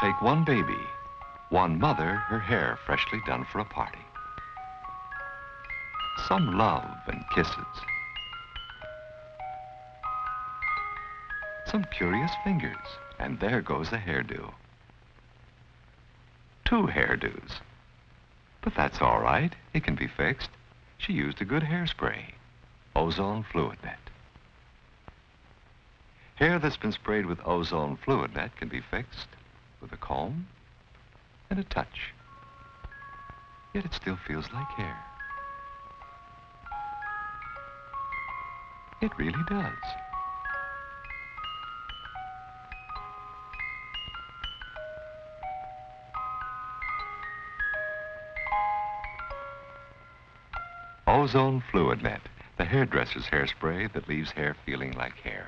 Take one baby, one mother, her hair freshly done for a party. Some love and kisses. Some curious fingers, and there goes the hairdo. Two hairdos. But that's all right. It can be fixed. She used a good hairspray. Ozone Fluid Net. Hair that's been sprayed with Ozone Fluid Net can be fixed with a comb and a touch. Yet it still feels like hair. It really does. Ozone Fluid Net, the hairdresser's hairspray that leaves hair feeling like hair.